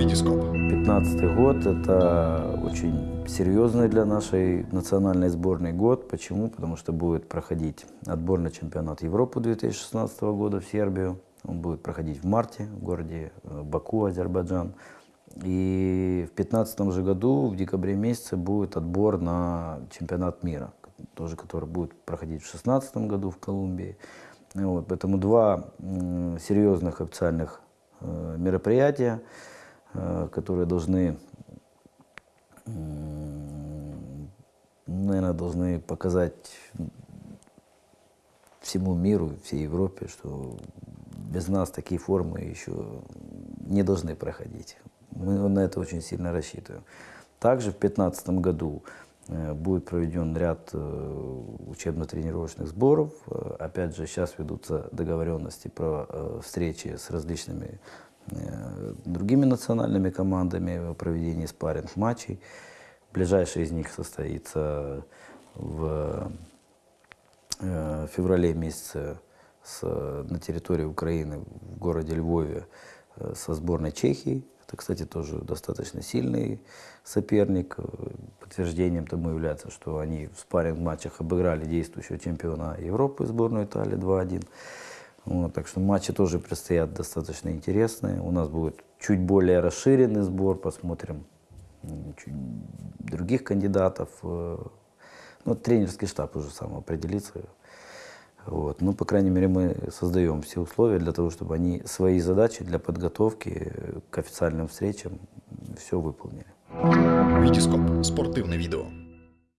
Витископ. 2015 год – это очень серьезный для нашей национальной сборной год. Почему? Потому что будет проходить отборный чемпионат Европы 2016 года в Сербию. Он будет проходить в марте в городе э, Баку, Азербайджан. И в 2015 же году, в декабре месяце, будет отбор на чемпионат мира, тоже который будет проходить в 2016 году в Колумбии. Вот, поэтому два серьезных официальных э, мероприятия, которые должны, наверное, должны показать всему миру, всей Европе, что без нас такие формы еще не должны проходить. Мы на это очень сильно рассчитываем. Также в 2015 году э, будет проведен ряд э, учебно-тренировочных сборов. Э, Опять же, сейчас ведутся договоренности про э, встречи с различными э, другими национальными командами о проведении спарринг-матчей. Ближайший из них состоится в э, феврале месяце с, на территории Украины в городе Львове э, со сборной Чехии. Это, кстати, тоже достаточно сильный соперник. Э, Подтверждением тому является, что они в спарринг-матчах обыграли действующего чемпиона Европы, сборную Италии 2-1. Вот, так что матчи тоже предстоят достаточно интересные. У нас будет чуть более расширенный сбор, посмотрим чуть других кандидатов. э, Ну, тренерский штаб уже сам определится. Вот. Ну, по крайней мере, мы создаем все условия для того, чтобы они свои задачи для подготовки к официальным встречам все выполнили. Витископ. Спортивне відео.